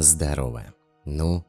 Здорово. Ну,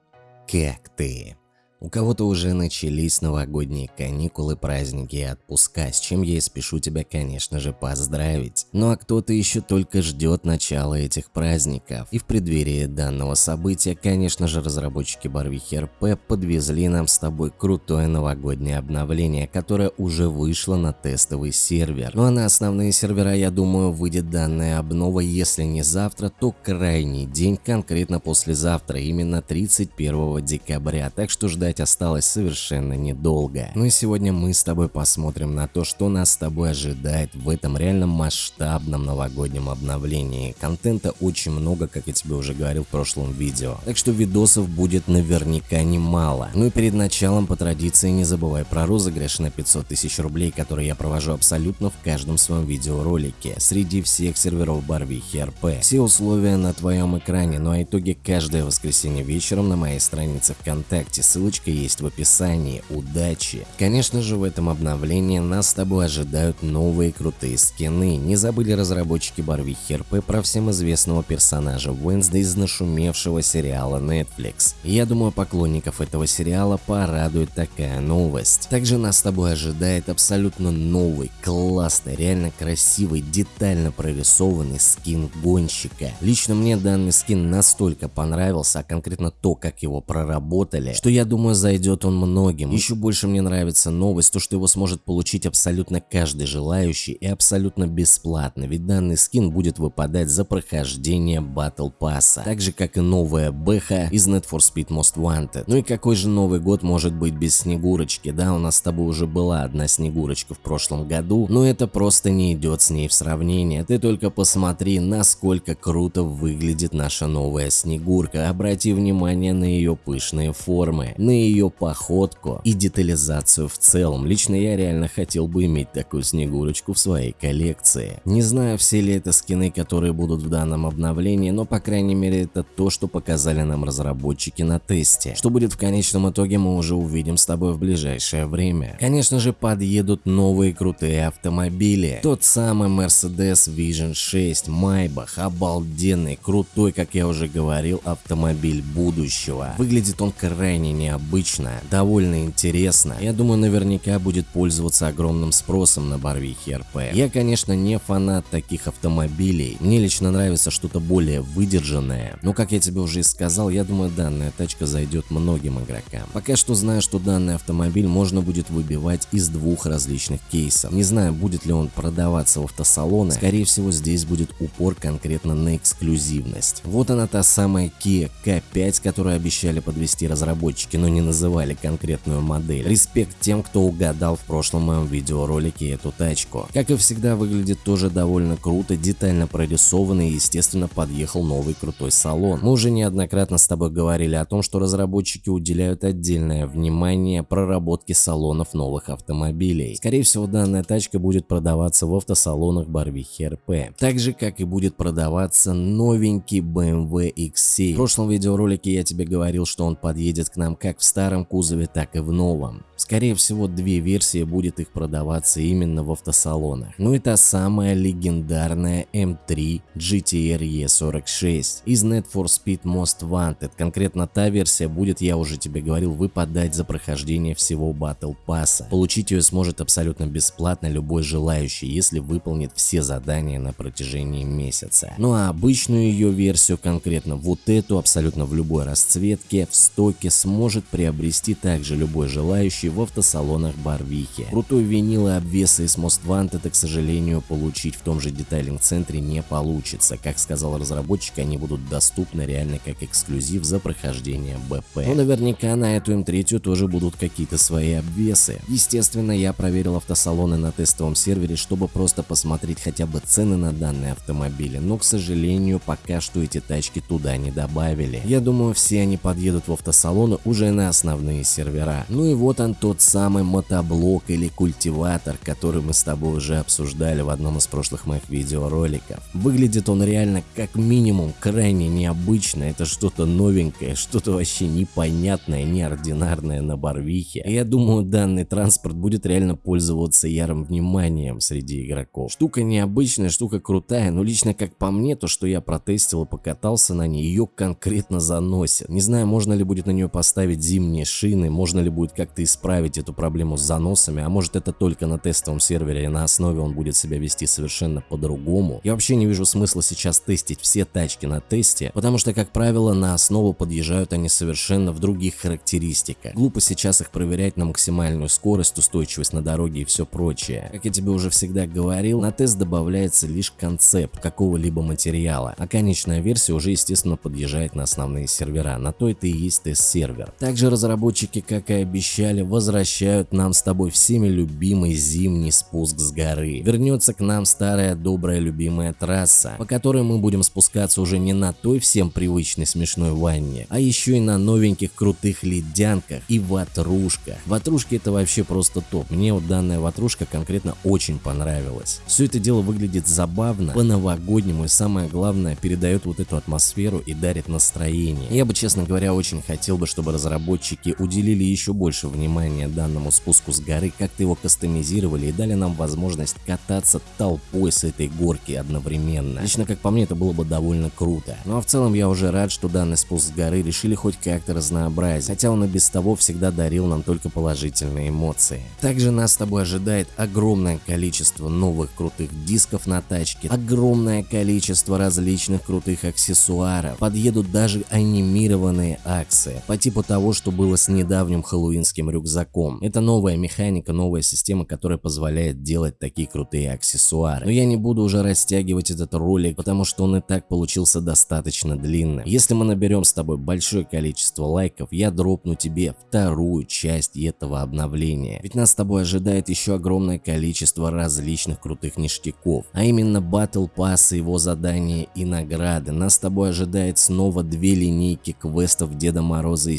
как ты? У кого-то уже начались новогодние каникулы, праздники и отпуска, с чем я и спешу тебя, конечно же, поздравить. Ну а кто-то еще только ждет начала этих праздников. И в преддверии данного события, конечно же, разработчики Барвихи РП подвезли нам с тобой крутое новогоднее обновление, которое уже вышло на тестовый сервер. Ну а на основные сервера, я думаю, выйдет данная обнова, если не завтра, то крайний день, конкретно послезавтра, именно 31 декабря. Так что ждать ждать осталось совершенно недолго. Ну и сегодня мы с тобой посмотрим на то, что нас с тобой ожидает в этом реально масштабном новогоднем обновлении. Контента очень много, как я тебе уже говорил в прошлом видео. Так что видосов будет наверняка немало. Ну и перед началом по традиции не забывай про розыгрыш на 500 тысяч рублей, который я провожу абсолютно в каждом своем видеоролике среди всех серверов Барвихи РП. Все условия на твоем экране, ну а итоги каждое воскресенье вечером на моей странице ВКонтакте. Ссылочка ссылочка есть в описании. Удачи! Конечно же в этом обновлении нас с тобой ожидают новые крутые скины. Не забыли разработчики Барвихи РП про всем известного персонажа Уэнсда из нашумевшего сериала Netflix. Я думаю поклонников этого сериала порадует такая новость. Также нас с тобой ожидает абсолютно новый, классный, реально красивый, детально прорисованный скин гонщика. Лично мне данный скин настолько понравился, а конкретно то, как его проработали, что я думаю Думаю, зайдет он многим. Еще больше мне нравится новость, то что его сможет получить абсолютно каждый желающий и абсолютно бесплатно, ведь данный скин будет выпадать за прохождение Battle Pass, так же как и новая бэха из Need for Speed Most Wanted. Ну и какой же Новый год может быть без Снегурочки, да, у нас с тобой уже была одна Снегурочка в прошлом году, но это просто не идет с ней в сравнение, ты только посмотри, насколько круто выглядит наша новая Снегурка, обрати внимание на ее пышные формы, на ее походку и детализацию в целом. Лично я реально хотел бы иметь такую снегурочку в своей коллекции. Не знаю, все ли это скины, которые будут в данном обновлении, но по крайней мере это то, что показали нам разработчики на тесте. Что будет в конечном итоге мы уже увидим с тобой в ближайшее время. Конечно же подъедут новые крутые автомобили. Тот самый Mercedes Vision 6 Maybach, обалденный, крутой, как я уже говорил, автомобиль будущего. Выглядит он крайне необычно необычная, довольно интересно. Я думаю, наверняка будет пользоваться огромным спросом на Барвихе РП. Я, конечно, не фанат таких автомобилей. Мне лично нравится что-то более выдержанное. Но, как я тебе уже и сказал, я думаю, данная тачка зайдет многим игрокам. Пока что знаю, что данный автомобиль можно будет выбивать из двух различных кейсов. Не знаю, будет ли он продаваться в автосалоны. Скорее всего, здесь будет упор конкретно на эксклюзивность. Вот она та самая Kia K5, которую обещали подвести разработчики, но не не называли конкретную модель. Респект тем, кто угадал в прошлом моем видеоролике эту тачку. Как и всегда, выглядит тоже довольно круто, детально прорисованный и, естественно, подъехал новый крутой салон. Мы уже неоднократно с тобой говорили о том, что разработчики уделяют отдельное внимание проработке салонов новых автомобилей. Скорее всего, данная тачка будет продаваться в автосалонах Барвихи РП. Так же, как и будет продаваться новенький BMW X7. В прошлом видеоролике я тебе говорил, что он подъедет к нам как в старом кузове, так и в новом. Скорее всего, две версии будет их продаваться именно в автосалонах. Ну и та самая легендарная M3 GTR E46 из Need for Speed Most Wanted. Конкретно та версия будет, я уже тебе говорил, выпадать за прохождение всего Battle Pass. Получить ее сможет абсолютно бесплатно любой желающий, если выполнит все задания на протяжении месяца. Ну а обычную ее версию, конкретно вот эту, абсолютно в любой расцветке, в стоке сможет приобрести также любой желающий в автосалонах Барвихи. Крутой винил и обвесы из Wanted, к сожалению, получить в том же детайлинг-центре не получится. Как сказал разработчик, они будут доступны реально как эксклюзив за прохождение БП. Но наверняка на эту М3 тоже будут какие-то свои обвесы. Естественно, я проверил автосалоны на тестовом сервере, чтобы просто посмотреть хотя бы цены на данные автомобили, но, к сожалению, пока что эти тачки туда не добавили. Я думаю, все они подъедут в автосалоны уже на основные сервера. Ну и вот он тот самый мотоблок или культиватор, который мы с тобой уже обсуждали в одном из прошлых моих видеороликов. Выглядит он реально как минимум крайне необычно, это что-то новенькое, что-то вообще непонятное, неординарное на Барвихе. Я думаю данный транспорт будет реально пользоваться ярым вниманием среди игроков. Штука необычная, штука крутая, но лично как по мне, то что я протестил и покатался на ней, ее конкретно заносит. Не знаю, можно ли будет на нее поставить зимние шины, можно ли будет как-то исправить эту проблему с заносами, а может это только на тестовом сервере и на основе он будет себя вести совершенно по-другому. Я вообще не вижу смысла сейчас тестить все тачки на тесте, потому что, как правило, на основу подъезжают они совершенно в других характеристиках. Глупо сейчас их проверять на максимальную скорость, устойчивость на дороге и все прочее. Как я тебе уже всегда говорил, на тест добавляется лишь концепт какого-либо материала, а конечная версия уже естественно подъезжает на основные сервера, на то это и есть тест-сервер. Также разработчики, как и обещали, возвращают нам с тобой всеми любимый зимний спуск с горы. Вернется к нам старая добрая любимая трасса, по которой мы будем спускаться уже не на той всем привычной смешной ванне, а еще и на новеньких крутых ледянках и ватрушках. Ватрушки это вообще просто топ, мне вот данная ватрушка конкретно очень понравилась. Все это дело выглядит забавно, по-новогоднему и самое главное передает вот эту атмосферу и дарит настроение. Я бы честно говоря очень хотел бы, чтобы разработчики уделили еще больше внимания данному спуску с горы, как-то его кастомизировали и дали нам возможность кататься толпой с этой горки одновременно. Лично как по мне это было бы довольно круто. Ну а в целом я уже рад, что данный спуск с горы решили хоть как-то разнообразить, хотя он и без того всегда дарил нам только положительные эмоции. Также нас с тобой ожидает огромное количество новых крутых дисков на тачке, огромное количество различных крутых аксессуаров, подъедут даже анимированные акции, по типу того, что было с недавним хэллоуинским рюкзаком. Это новая механика, новая система, которая позволяет делать такие крутые аксессуары. Но я не буду уже растягивать этот ролик, потому что он и так получился достаточно длинным. Если мы наберем с тобой большое количество лайков, я дропну тебе вторую часть этого обновления. Ведь нас с тобой ожидает еще огромное количество различных крутых ништяков, а именно Battle Pass, его задания и награды. Нас с тобой ожидает снова две линейки квестов Деда Мороза и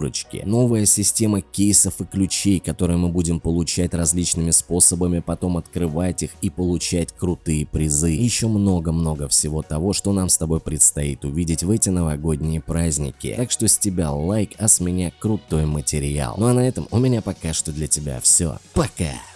Снегурочки, новая система кейсов и ключей, которые мы будем получать различными способами, потом открывать их и получать крутые призы. Еще много-много всего того, что нам с тобой предстоит увидеть в эти новогодние праздники. Так что с тебя лайк, а с меня крутой материал. Ну а на этом у меня пока что для тебя все. Пока!